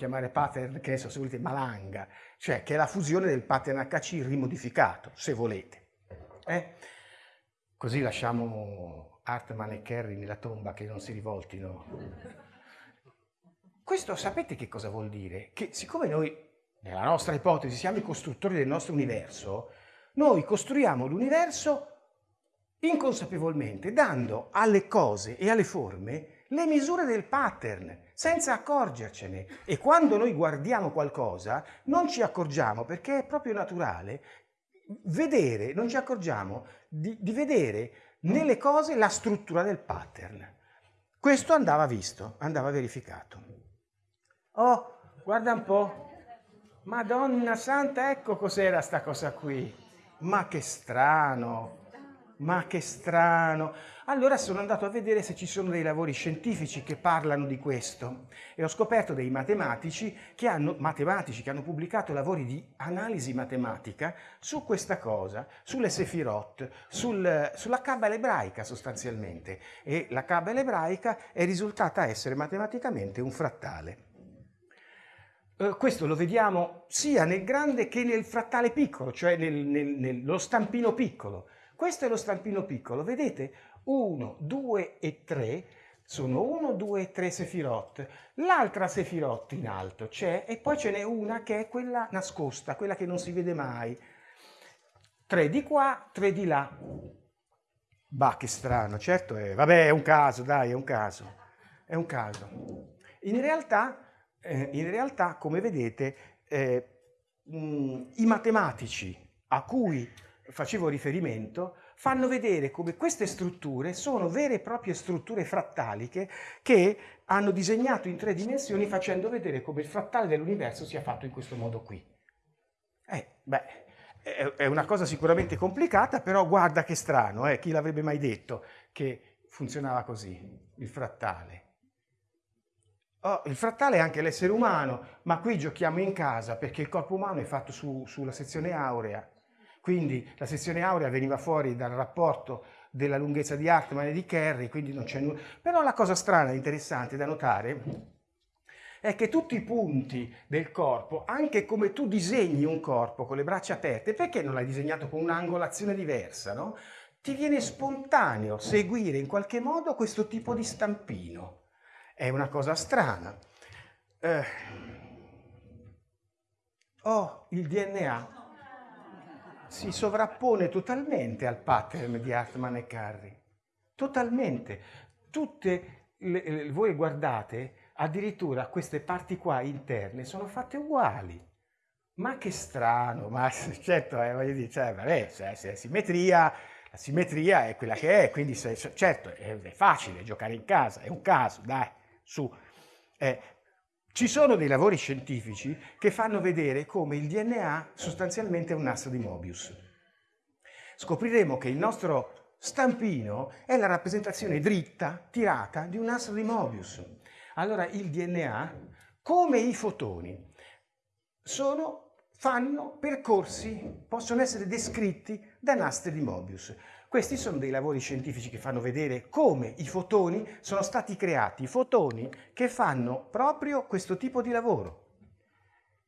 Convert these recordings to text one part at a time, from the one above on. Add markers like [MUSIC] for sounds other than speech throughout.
chiamare pattern, che adesso se volete malanga, cioè che è la fusione del pattern HC rimodificato, se volete. Eh? Così lasciamo Hartman e Kerry nella tomba che non si rivoltino. Questo sapete che cosa vuol dire? Che siccome noi, nella nostra ipotesi, siamo i costruttori del nostro universo, noi costruiamo l'universo inconsapevolmente, dando alle cose e alle forme le misure del pattern senza accorgercene. E quando noi guardiamo qualcosa non ci accorgiamo perché è proprio naturale vedere, non ci accorgiamo di, di vedere nelle cose la struttura del pattern. Questo andava visto, andava verificato. Oh, guarda un po'. Madonna santa, ecco cos'era sta cosa qui. Ma che strano ma che strano. Allora sono andato a vedere se ci sono dei lavori scientifici che parlano di questo e ho scoperto dei matematici che hanno, matematici che hanno pubblicato lavori di analisi matematica su questa cosa, sulle sefirot, sul, sulla cabala ebraica sostanzialmente. E la cabala ebraica è risultata essere matematicamente un frattale. Uh, questo lo vediamo sia nel grande che nel frattale piccolo, cioè nel, nel, nello stampino piccolo. Questo è lo stampino piccolo, vedete? 1, 2 e 3 sono 1, 2 e 3 sefirot. L'altra sefirot in alto c'è e poi ce n'è una che è quella nascosta, quella che non si vede mai. 3 di qua, 3 di là. Bah, che strano, certo è, vabbè, è un caso, dai, è un caso, è un caso. In realtà, eh, in realtà come vedete, eh, mh, i matematici a cui facevo riferimento, fanno vedere come queste strutture sono vere e proprie strutture frattaliche che hanno disegnato in tre dimensioni facendo vedere come il frattale dell'universo sia fatto in questo modo qui. Eh, beh, è una cosa sicuramente complicata, però guarda che strano, eh? chi l'avrebbe mai detto che funzionava così, il frattale. Oh, il frattale è anche l'essere umano, ma qui giochiamo in casa perché il corpo umano è fatto su, sulla sezione aurea, quindi la sezione aurea veniva fuori dal rapporto della lunghezza di Hartmann e di Kerry, quindi non c'è nulla. Però la cosa strana e interessante da notare è che tutti i punti del corpo, anche come tu disegni un corpo con le braccia aperte, perché non l'hai disegnato con un'angolazione diversa, no? Ti viene spontaneo seguire in qualche modo questo tipo di stampino. È una cosa strana. Eh. Oh, il DNA si sovrappone totalmente al pattern di Hartman e Carri. Totalmente. Tutte le, voi guardate, addirittura queste parti qua interne sono fatte uguali. Ma che strano, ma certo, eh, voglio dire, cioè, vabbè, se, se simmetria, la simmetria è quella che è, quindi se, certo è, è, facile giocare in casa, è un caso, dai, su. Eh, ci sono dei lavori scientifici che fanno vedere come il DNA sostanzialmente è un nastro di Mobius. Scopriremo che il nostro stampino è la rappresentazione dritta, tirata, di un nastro di Mobius. Allora il DNA, come i fotoni, sono, fanno percorsi, possono essere descritti da nastri di Mobius. Questi sono dei lavori scientifici che fanno vedere come i fotoni sono stati creati, fotoni che fanno proprio questo tipo di lavoro.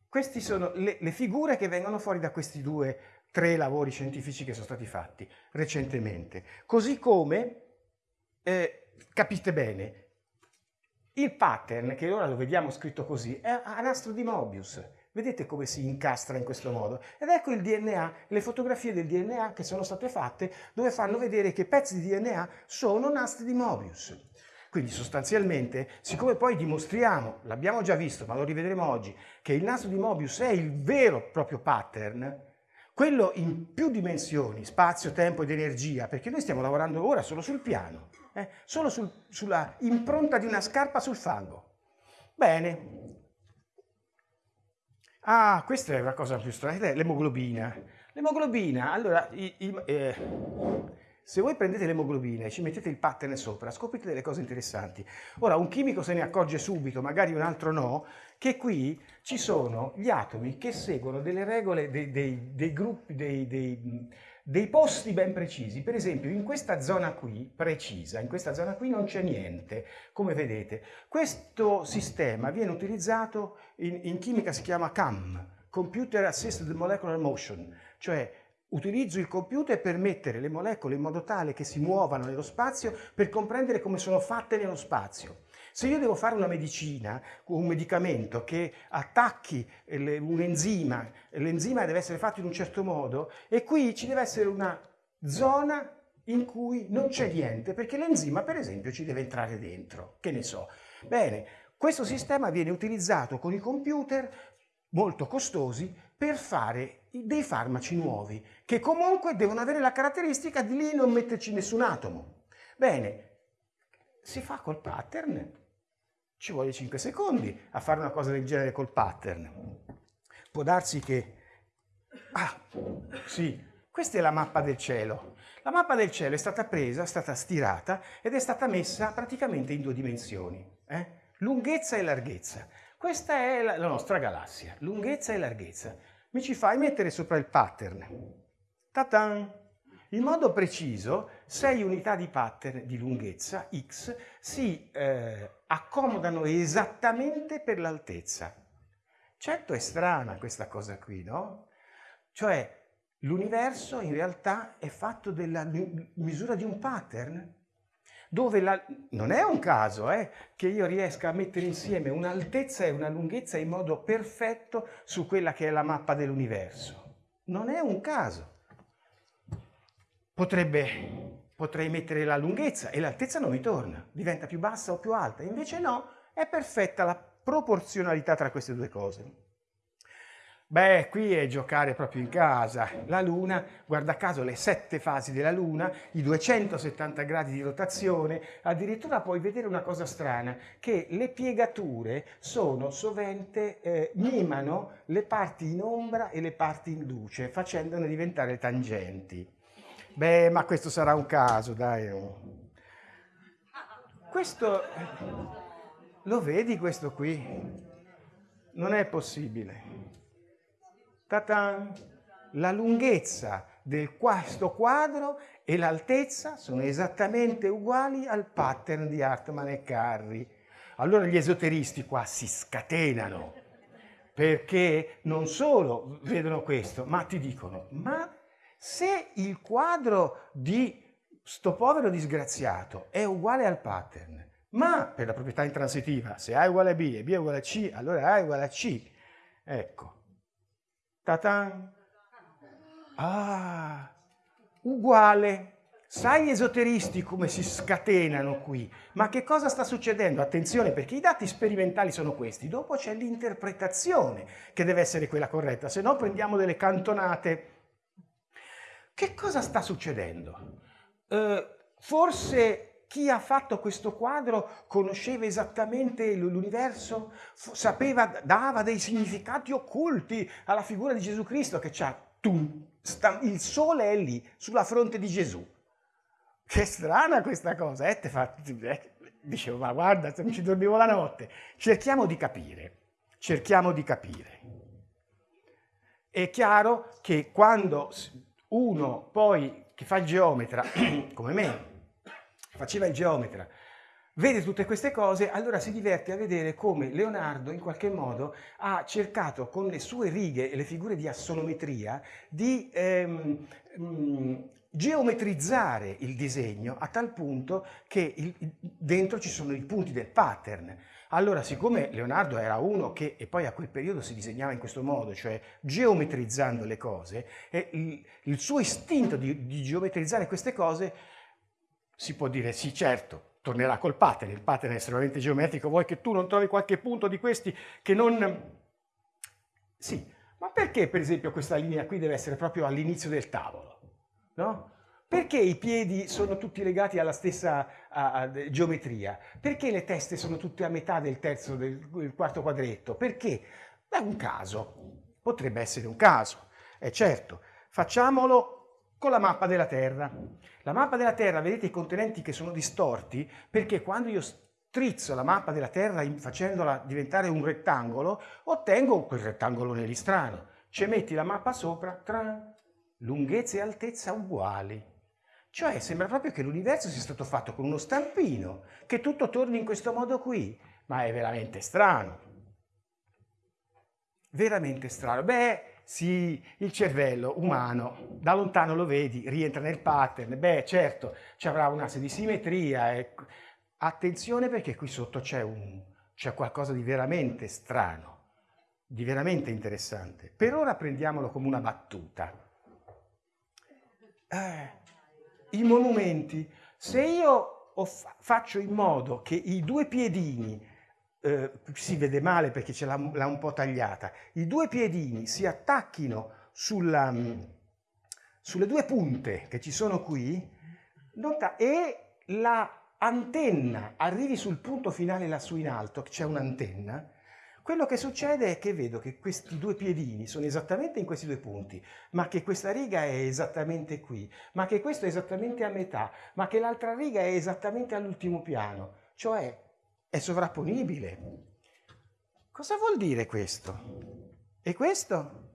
queste sono le, le figure che vengono fuori da questi due, tre lavori scientifici che sono stati fatti recentemente. Così come, eh, capite bene, il pattern, che ora lo vediamo scritto così, è a nastro di Mobius. Vedete come si incastra in questo modo? Ed ecco il DNA, le fotografie del DNA che sono state fatte dove fanno vedere che pezzi di DNA sono nastri di Mobius. Quindi sostanzialmente, siccome poi dimostriamo, l'abbiamo già visto, ma lo rivedremo oggi, che il nastro di Mobius è il vero proprio pattern, quello in più dimensioni, spazio, tempo ed energia, perché noi stiamo lavorando ora solo sul piano, eh? solo sul, sulla impronta di una scarpa sul fango. Bene. Ah, questa è una cosa più strana, l'emoglobina. L'emoglobina, allora, i, i, eh, se voi prendete l'emoglobina e ci mettete il pattern sopra, scoprite delle cose interessanti. Ora, un chimico se ne accorge subito, magari un altro no, che qui ci sono gli atomi che seguono delle regole dei, dei, dei gruppi, dei, dei, posti ben precisi. Per esempio, in questa zona qui, precisa, in questa zona qui non c'è niente, come vedete. Questo sistema viene utilizzato in, in chimica, si chiama CAM, Computer Assisted Molecular Motion, cioè Utilizzo il computer per mettere le molecole in modo tale che si muovano nello spazio per comprendere come sono fatte nello spazio. Se io devo fare una medicina, un medicamento che attacchi un enzima, l'enzima deve essere fatto in un certo modo e qui ci deve essere una zona in cui non c'è niente perché l'enzima per esempio ci deve entrare dentro, che ne so. Bene, questo sistema viene utilizzato con i computer molto costosi per fare dei farmaci nuovi, che comunque devono avere la caratteristica di lì non metterci nessun atomo. Bene, si fa col pattern, ci vuole 5 secondi a fare una cosa del genere col pattern. Può darsi che... Ah, sì, questa è la mappa del cielo. La mappa del cielo è stata presa, è stata stirata ed è stata messa praticamente in due dimensioni, eh? lunghezza e larghezza. Questa è la, nostra galassia, lunghezza e larghezza. Mi ci fai mettere sopra il pattern. Ta-tan! In modo preciso, 6 unità di pattern di lunghezza x si eh, accomodano esattamente per l'altezza. Certo è strana questa cosa qui, no? Cioè, l'universo in realtà è fatto della misura di un pattern dove la... non è un caso eh, che io riesca a mettere insieme un'altezza e una lunghezza in modo perfetto su quella che è la mappa dell'universo. Non è un caso. Potrebbe, potrei mettere la lunghezza e l'altezza non mi torna, diventa più bassa o più alta. Invece no, è perfetta la proporzionalità tra queste due cose. Beh, qui è giocare proprio in casa. La Luna, guarda caso, le sette fasi della Luna, i 270 gradi di rotazione, addirittura puoi vedere una cosa strana, che le piegature sono sovente, eh, mimano le parti in ombra e le parti in luce, facendone diventare tangenti. Beh, ma questo sarà un caso, dai. Questo, lo vedi questo qui? Non è possibile. Ta-tan! La lunghezza di questo quadro e l'altezza sono esattamente uguali al pattern di Hartmann e Carri. Allora gli esoteristi qua si scatenano perché non solo vedono questo, ma ti dicono, ma se il quadro di sto povero disgraziato è uguale al pattern, ma per la proprietà intransitiva, se A è uguale a B e B è uguale a C, allora A è uguale a C. Ecco, Tatan. Ah, uguale. Sai esoteristi come si scatenano qui? Ma che cosa sta succedendo? Attenzione perché i dati sperimentali sono questi, dopo c'è l'interpretazione che deve essere quella corretta, se no prendiamo delle cantonate. Che cosa sta succedendo? Uh, forse chi ha fatto questo quadro conosceva esattamente l'universo, sapeva, dava dei significati occulti alla figura di Gesù Cristo che c'ha il sole è lì, sulla fronte di Gesù. Che strana questa cosa, eh? Fa, eh, dicevo, ma guarda, non ci dormivo la notte. Cerchiamo di capire, cerchiamo di capire. È chiaro che quando uno poi che fa il geometra, [COUGHS] come me, faceva il geometra, vede tutte queste cose, allora si diverte a vedere come Leonardo in qualche modo ha cercato con le sue righe e le figure di assonometria di ehm, mh, geometrizzare il disegno a tal punto che il, dentro ci sono i punti del pattern. Allora, siccome Leonardo era uno che, e poi a quel periodo si disegnava in questo modo, cioè geometrizzando le cose, il, il suo istinto di, di geometrizzare queste cose, si può dire sì, certo, tornerà col pattern, il pattern è estremamente geometrico, vuoi che tu non trovi qualche punto di questi che non... Sì, ma perché per esempio questa linea qui deve essere proprio all'inizio del tavolo? No? Perché i piedi sono tutti legati alla stessa a, a, geometria? Perché le teste sono tutte a metà del terzo, del, del quarto quadretto? Perché? È un caso, potrebbe essere un caso, è certo. Facciamolo con la mappa della Terra. La mappa della Terra, vedete i contenenti che sono distorti perché quando io strizzo la mappa della Terra facendola diventare un rettangolo, ottengo quel rettangolo lì strano. Ci metti la mappa sopra, tra lunghezza e altezza uguali. Cioè sembra proprio che l'universo sia stato fatto con uno stampino, che tutto torni in questo modo qui, ma è veramente strano. Veramente strano. Beh, sì, il cervello umano, da lontano lo vedi, rientra nel pattern, beh certo, ci avrà un asse di simmetria, e... attenzione perché qui sotto c'è qualcosa di veramente strano, di veramente interessante. Per ora prendiamolo come una battuta. Eh, I monumenti, se io faccio in modo che i due piedini eh, si vede male perché ce l'ha un po' tagliata, i due piedini si attacchino sulla, sulle due punte che ci sono qui e la antenna arrivi sul punto finale lassù in alto, c'è un'antenna, quello che succede è che vedo che questi due piedini sono esattamente in questi due punti, ma che questa riga è esattamente qui, ma che questo è esattamente a metà, ma che l'altra riga è esattamente all'ultimo piano. Cioè è sovrapponibile. Cosa vuol dire questo? E questo?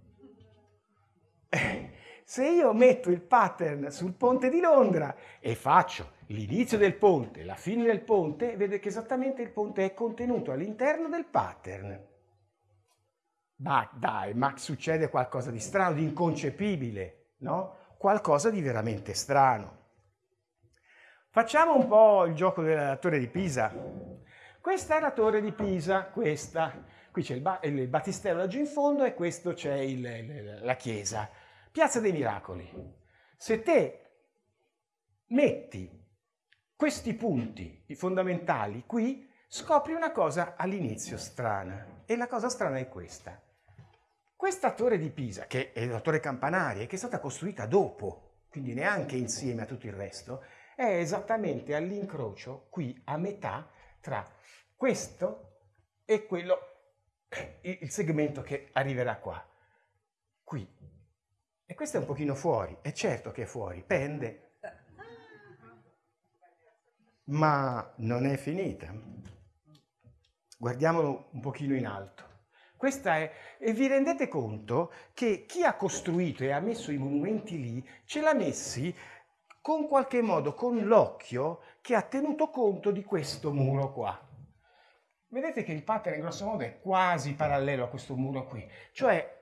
Se io metto il pattern sul ponte di Londra e faccio l'inizio del ponte, la fine del ponte, vedo che esattamente il ponte è contenuto all'interno del pattern. Ma dai, ma succede qualcosa di strano, di inconcepibile, no? Qualcosa di veramente strano. Facciamo un po' il gioco della torre di Pisa. Questa è la torre di Pisa, questa. Qui c'è il, ba il, battistello laggiù in fondo e questo c'è la chiesa. Piazza dei Miracoli. Se te metti questi punti fondamentali qui, scopri una cosa all'inizio strana. E la cosa strana è questa. Questa torre di Pisa, che è la torre campanaria, che è stata costruita dopo, quindi neanche insieme a tutto il resto, è esattamente all'incrocio, qui a metà, tra questo è quello, il segmento che arriverà qua, qui. E questo è un pochino fuori, è certo che è fuori, pende. Ma non è finita. Guardiamolo un pochino in alto. Questa è, e vi rendete conto che chi ha costruito e ha messo i monumenti lì, ce l'ha messi con qualche modo, con l'occhio che ha tenuto conto di questo muro qua. Vedete che il pattern grosso modo è quasi parallelo a questo muro qui, cioè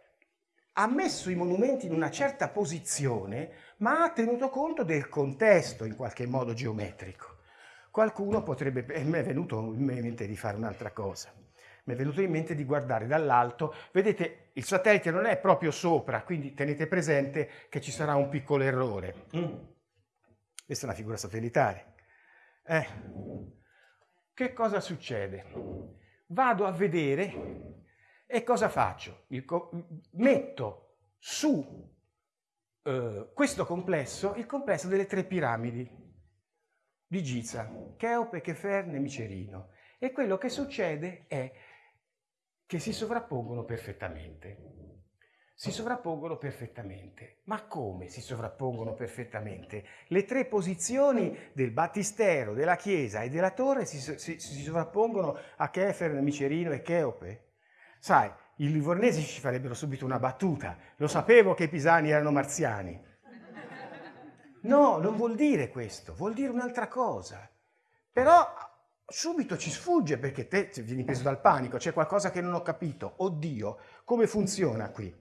ha messo i monumenti in una certa posizione, ma ha tenuto conto del contesto in qualche modo geometrico. Qualcuno potrebbe, e mi è venuto in mente di fare un'altra cosa, mi è venuto in mente di guardare dall'alto, vedete il satellite non è proprio sopra, quindi tenete presente che ci sarà un piccolo errore. Mm. Questa è una figura satellitare. Eh. Che cosa succede? Vado a vedere e cosa faccio? metto su eh, questo complesso il complesso delle tre piramidi di Giza, Cheope, Cheferne e Micerino. E quello che succede è che si sovrappongono perfettamente si sovrappongono perfettamente. Ma come si sovrappongono perfettamente? Le tre posizioni del battistero, della chiesa e della torre si, si, si sovrappongono a Kefer, Micerino e Cheope? Sai, i livornesi ci farebbero subito una battuta. Lo sapevo che i pisani erano marziani. No, non vuol dire questo, vuol dire un'altra cosa. Però subito ci sfugge perché te vieni preso dal panico, c'è qualcosa che non ho capito, oddio, come funziona qui?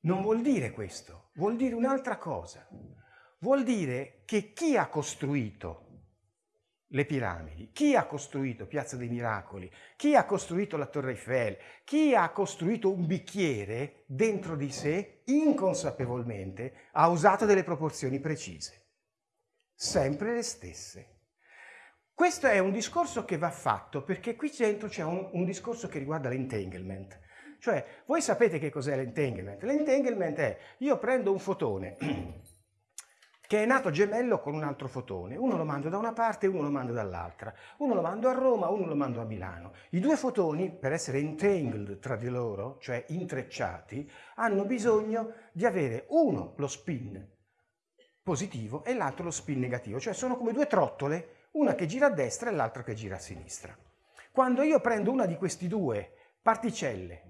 Non vuol dire questo, vuol dire un'altra cosa. Vuol dire che chi ha costruito le piramidi, chi ha costruito Piazza dei Miracoli, chi ha costruito la Torre Eiffel, chi ha costruito un bicchiere dentro di sé, inconsapevolmente, ha usato delle proporzioni precise sempre le stesse. Questo è un discorso che va fatto perché qui dentro c'è un, un, discorso che riguarda l'entanglement. Cioè, voi sapete che cos'è l'entanglement? L'entanglement è, io prendo un fotone [CLEARS THROAT] che è nato gemello con un altro fotone, uno lo mando da una parte e uno lo mando dall'altra, uno lo mando a Roma, uno lo mando a Milano. I due fotoni, per essere entangled tra di loro, cioè intrecciati, hanno bisogno di avere uno lo spin positivo e l'altro lo spin negativo, cioè sono come due trottole, una che gira a destra e l'altra che gira a sinistra. Quando io prendo una di questi due particelle,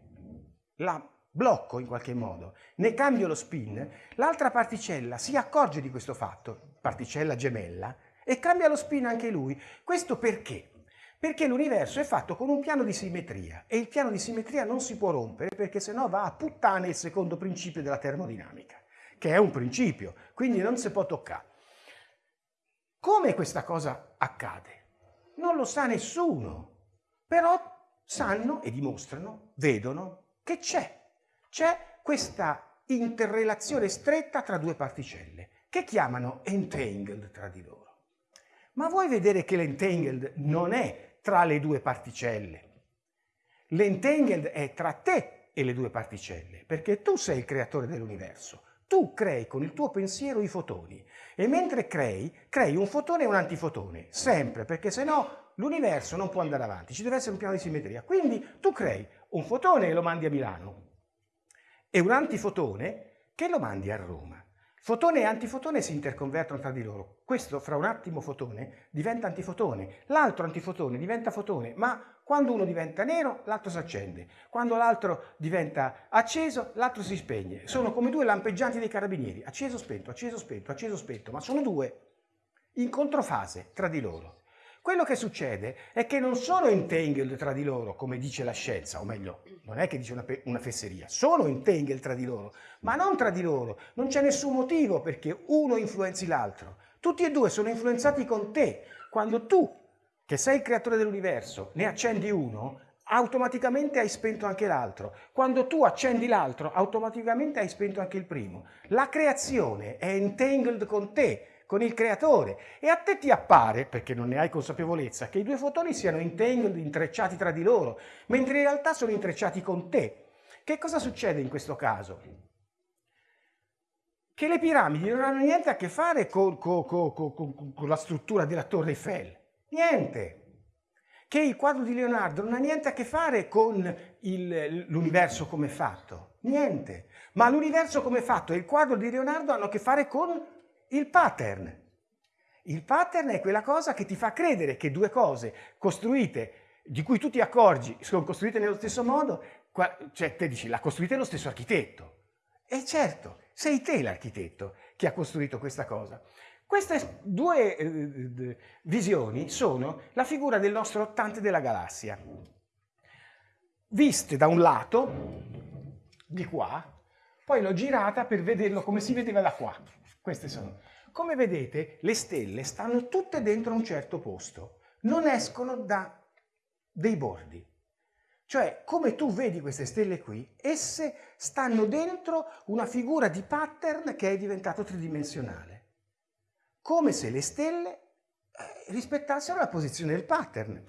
la blocco in qualche modo, ne cambio lo spin, l'altra particella si accorge di questo fatto, particella gemella, e cambia lo spin anche lui. Questo perché? Perché l'universo è fatto con un piano di simmetria e il piano di simmetria non si può rompere perché sennò va a puttane il secondo principio della termodinamica che è un principio, quindi non si può toccare. Come questa cosa accade? Non lo sa nessuno, però sanno e dimostrano, vedono che c'è. C'è questa interrelazione stretta tra due particelle, che chiamano entangled tra di loro. Ma vuoi vedere che l'entangled non è tra le due particelle? L'entangled è tra te e le due particelle, perché tu sei il creatore dell'universo. Tu crei con il tuo pensiero i fotoni e mentre crei, crei un fotone e un antifotone, sempre, perché se no l'universo non può andare avanti, ci deve essere un piano di simmetria. Quindi tu crei un fotone e lo mandi a Milano e un antifotone che lo mandi a Roma. Fotone e antifotone si interconvertono tra di loro. Questo fra un attimo fotone diventa antifotone, l'altro antifotone diventa fotone, ma quando uno diventa nero l'altro si accende, quando l'altro diventa acceso l'altro si spegne. Sono come due lampeggianti dei carabinieri, acceso, spento, acceso, spento, acceso, spento, ma sono due in controfase tra di loro. Quello che succede è che non sono entangled tra di loro, come dice la scienza, o meglio, non è che dice una, una fesseria, sono entangled tra di loro, ma non tra di loro. Non c'è nessun motivo perché uno influenzi l'altro. Tutti e due sono influenzati con te. Quando tu, che sei il creatore dell'universo, ne accendi uno, automaticamente hai spento anche l'altro. Quando tu accendi l'altro, automaticamente hai spento anche il primo. La creazione è entangled con te, con il creatore e a te ti appare, perché non ne hai consapevolezza, che i due fotoni siano intrecciati tra di loro, mentre in realtà sono intrecciati con te. Che cosa succede in questo caso? Che le piramidi non hanno niente a che fare con, con, con, con la struttura della Torre Eiffel. Niente che il quadro di Leonardo non ha niente a che fare con l'universo come fatto, niente. Ma l'universo come fatto e il quadro di Leonardo hanno a che fare con il pattern. Il pattern è quella cosa che ti fa credere che due cose costruite, di cui tu ti accorgi, sono costruite nello stesso modo, cioè te dici, l'ha costruita lo stesso architetto. E certo, sei te l'architetto che ha costruito questa cosa. Queste due eh, visioni sono la figura del nostro ottante della galassia. Viste da un lato, di qua, poi l'ho girata per vederlo come si vedeva da qua. Queste sono. Come vedete, le stelle stanno tutte dentro un certo posto, non escono da dei bordi. Cioè, come tu vedi queste stelle qui, esse stanno dentro una figura di pattern che è diventato tridimensionale. Come se le stelle eh, rispettassero la posizione del pattern.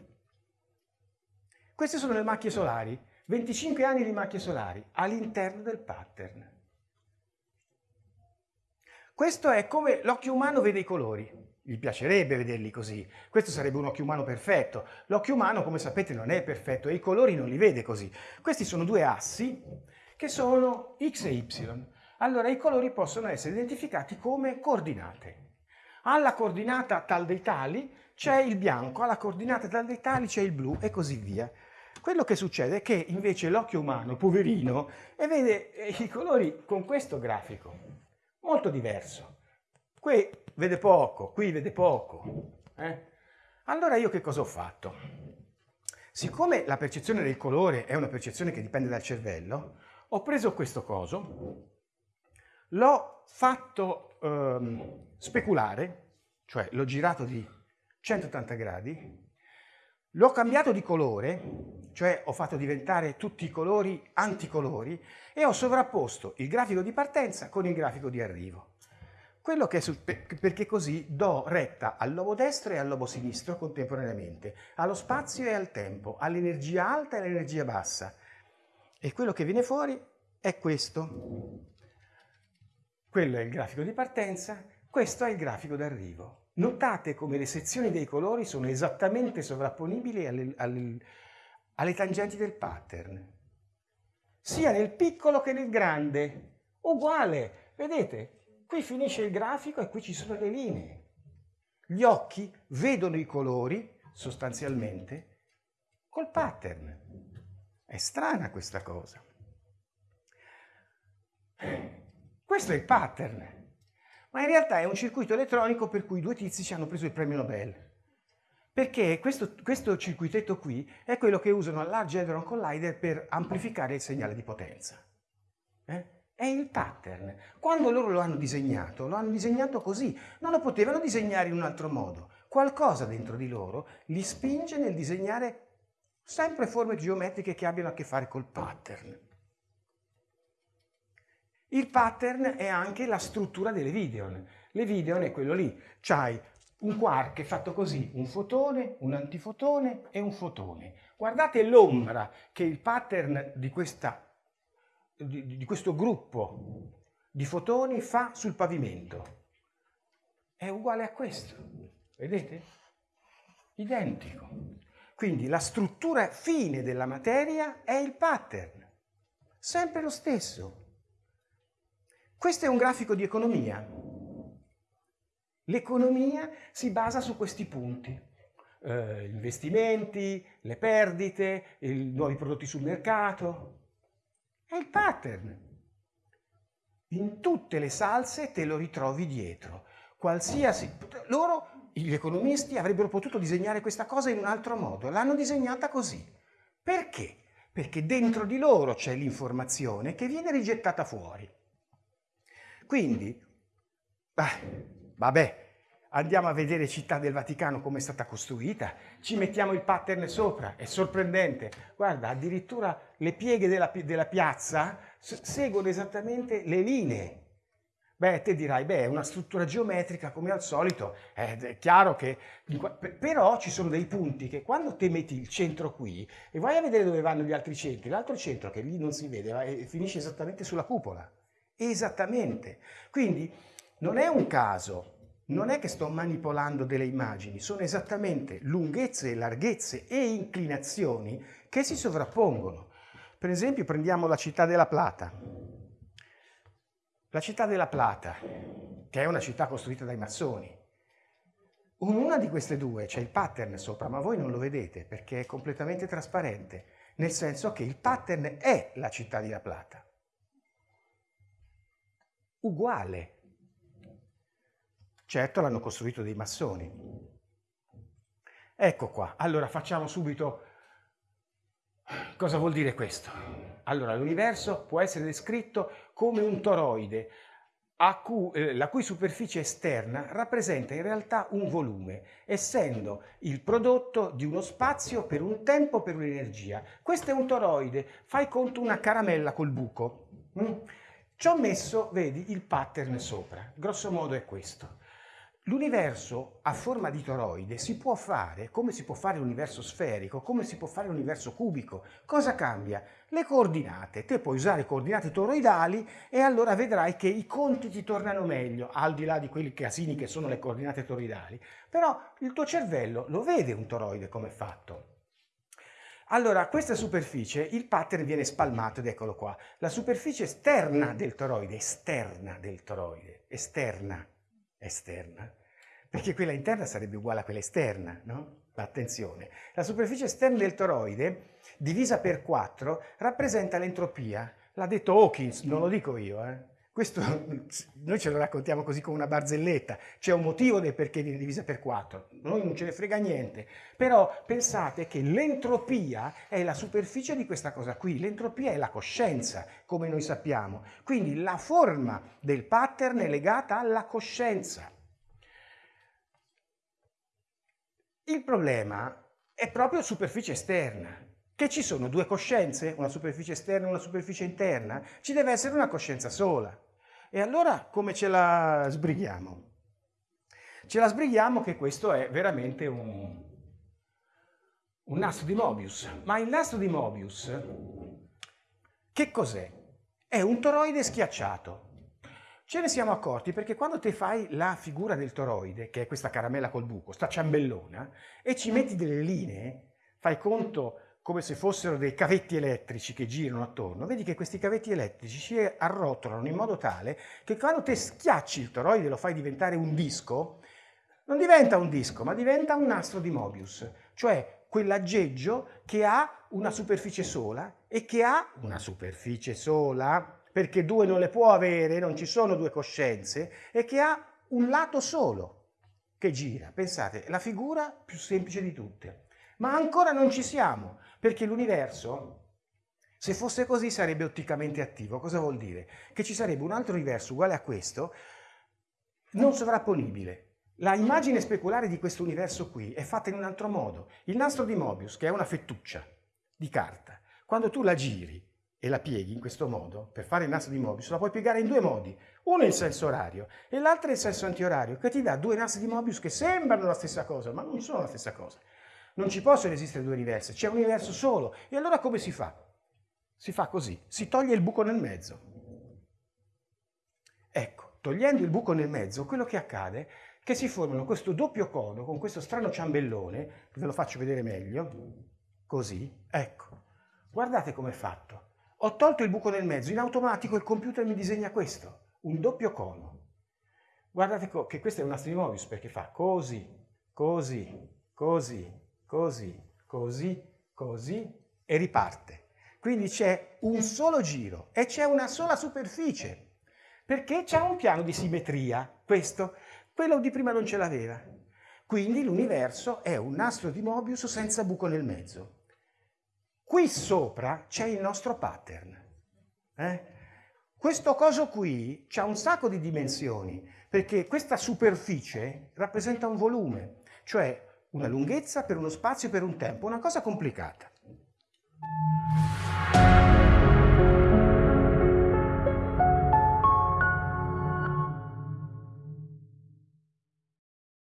Queste sono le macchie solari, 25 anni di macchie solari all'interno del pattern. Questo è come l'occhio umano vede i colori. Gli piacerebbe vederli così. Questo sarebbe un occhio umano perfetto. L'occhio umano, come sapete, non è perfetto e i colori non li vede così. Questi sono due assi che sono x e y. Allora i colori possono essere identificati come coordinate. Alla coordinata tal dei tali c'è il bianco, alla coordinata tal dei tali c'è il blu e così via. Quello che succede è che invece l'occhio umano, poverino, vede i colori con questo grafico molto diverso. Qui vede poco, qui vede poco. Eh? Allora io che cosa ho fatto? Siccome la percezione del colore è una percezione che dipende dal cervello, ho preso questo coso, l'ho fatto ehm, speculare, cioè l'ho girato di 180 gradi, l'ho cambiato di colore, cioè ho fatto diventare tutti i colori anticolori e ho sovrapposto il grafico di partenza con il grafico di arrivo. Perché così do retta al lobo destro e al lobo sinistro contemporaneamente, allo spazio e al tempo, all'energia alta e all'energia bassa. E quello che viene fuori è questo. Quello è il grafico di partenza, questo è il grafico d'arrivo. Notate come le sezioni dei colori sono esattamente sovrapponibili alle, alle, alle tangenti del pattern, sia nel piccolo che nel grande. Uguale, vedete? Qui finisce il grafico e qui ci sono le linee. Gli occhi vedono i colori, sostanzialmente, col pattern. È strana questa cosa. Questo è il pattern, ma in realtà è un circuito elettronico per cui due tizi ci hanno preso il premio Nobel. Perché questo, questo circuitetto qui è quello che usano al Large Hadron Collider per amplificare il segnale di potenza. Eh? È il pattern. Quando loro lo hanno disegnato, lo hanno disegnato così. Non lo potevano disegnare in un altro modo. Qualcosa dentro di loro li spinge nel disegnare sempre forme geometriche che abbiano a che fare col pattern. Il pattern è anche la struttura delle videon. Le videon è quello lì. C'hai un quark fatto così, un fotone, un antifotone e un fotone. Guardate l'ombra che il pattern di questa di, di questo gruppo di fotoni fa sul pavimento. È uguale a questo, vedete? Identico. Quindi la struttura fine della materia è il pattern, sempre lo stesso. Questo è un grafico di economia. L'economia si basa su questi punti. Eh, investimenti, le perdite, i nuovi prodotti sul mercato. È il pattern. In tutte le salse te lo ritrovi dietro. Qualsiasi... Loro, gli economisti, avrebbero potuto disegnare questa cosa in un altro modo. L'hanno disegnata così. Perché? Perché dentro di loro c'è l'informazione che viene rigettata fuori. Quindi, ah, vabbè, andiamo a vedere Città del Vaticano come è stata costruita, ci mettiamo il pattern sopra, è sorprendente. Guarda, addirittura le pieghe della, della piazza seguono esattamente le linee. Beh, te dirai, beh, è una struttura geometrica come al solito, è chiaro che... Però ci sono dei punti che quando te metti il centro qui e vai a vedere dove vanno gli altri centri, l'altro centro che lì non si vede, finisce esattamente sulla cupola. Esattamente. Quindi non è un caso non è che sto manipolando delle immagini, sono esattamente lunghezze, larghezze e inclinazioni che si sovrappongono. Per esempio prendiamo la città della Plata. La città della Plata, che è una città costruita dai massoni, in una di queste due c'è il pattern sopra, ma voi non lo vedete perché è completamente trasparente, nel senso che il pattern è la città di La Plata. Uguale, Certo l'hanno costruito dei massoni. Ecco qua, allora facciamo subito cosa vuol dire questo. Allora l'universo può essere descritto come un toroide cui, eh, la cui superficie esterna rappresenta in realtà un volume, essendo il prodotto di uno spazio per un tempo per un'energia. Questo è un toroide, fai conto una caramella col buco. Mm? Ci ho messo, vedi, il pattern sopra, grosso modo è questo. L'universo a forma di toroide si può fare come si può fare l'universo sferico, come si può fare l'universo cubico. Cosa cambia? Le coordinate. Te puoi usare coordinate toroidali e allora vedrai che i conti ti tornano meglio, al di là di quelli casini che sono le coordinate toroidali. Però il tuo cervello lo vede un toroide come è fatto. Allora, questa superficie, il pattern viene spalmato ed eccolo qua. La superficie esterna del toroide, esterna del toroide, esterna, esterna, perché quella interna sarebbe uguale a quella esterna, no? Attenzione, la superficie esterna del toroide, divisa per 4, rappresenta l'entropia. L'ha detto Hawkins, non lo dico io, eh? questo [LAUGHS] noi ce lo raccontiamo così come una barzelletta, c'è un motivo del perché viene divisa per 4, noi non ce ne frega niente, però pensate che l'entropia è la superficie di questa cosa qui, l'entropia è la coscienza, come noi sappiamo, quindi la forma del pattern è legata alla coscienza. Il problema è proprio superficie esterna, che ci sono due coscienze, una superficie esterna e una superficie interna, ci deve essere una coscienza sola. E allora come ce la sbrighiamo? Ce la sbrighiamo che questo è veramente un, un nastro di Mobius. Ma il nastro di Mobius, che cos'è? È un toroide schiacciato. Ce ne siamo accorti perché quando te fai la figura del toroide, che è questa caramella col buco, sta ciambellona, e ci metti delle linee, fai conto come se fossero dei cavetti elettrici che girano attorno, vedi che questi cavetti elettrici si arrotolano in modo tale che quando te schiacci il toroide e lo fai diventare un disco, non diventa un disco, ma diventa un nastro di Mobius, cioè quell'aggeggio che ha una superficie sola e che ha una superficie sola, perché due non le può avere, non ci sono due coscienze, e che ha un lato solo che gira. Pensate, la figura più semplice di tutte. Ma ancora non ci siamo, perché l'universo, se fosse così, sarebbe otticamente attivo. Cosa vuol dire? Che ci sarebbe un altro universo uguale a questo, non sovrapponibile. La immagine speculare di questo universo qui è fatta in un altro modo. Il nastro di Mobius, che è una fettuccia di carta, quando tu la giri e la pieghi in questo modo, per fare il nastro di Mobius, la puoi piegare in due modi. Uno in senso orario e l'altro in senso antiorario, che ti dà due nastri di Mobius che sembrano la stessa cosa, ma non sono la stessa cosa. Non ci possono esistere due universi, c'è un universo solo. E allora come si fa? Si fa così, si toglie il buco nel mezzo. Ecco, togliendo il buco nel mezzo, quello che accade è che si formano questo doppio cono con questo strano ciambellone, ve lo faccio vedere meglio, così, ecco. Guardate com'è fatto. Ho tolto il buco nel mezzo, in automatico il computer mi disegna questo, un doppio cono. Guardate che questo è un nastro di Mobius perché fa così, così, così, così, così, così e riparte. Quindi c'è un solo giro e c'è una sola superficie, perché c'è un piano di simmetria, questo. Quello di prima non ce l'aveva. Quindi l'universo è un nastro di Mobius senza buco nel mezzo. Qui sopra c'è il nostro pattern. Eh? Questo coso qui ha un sacco di dimensioni, perché questa superficie rappresenta un volume, cioè una lunghezza per uno spazio e per un tempo, una cosa complicata.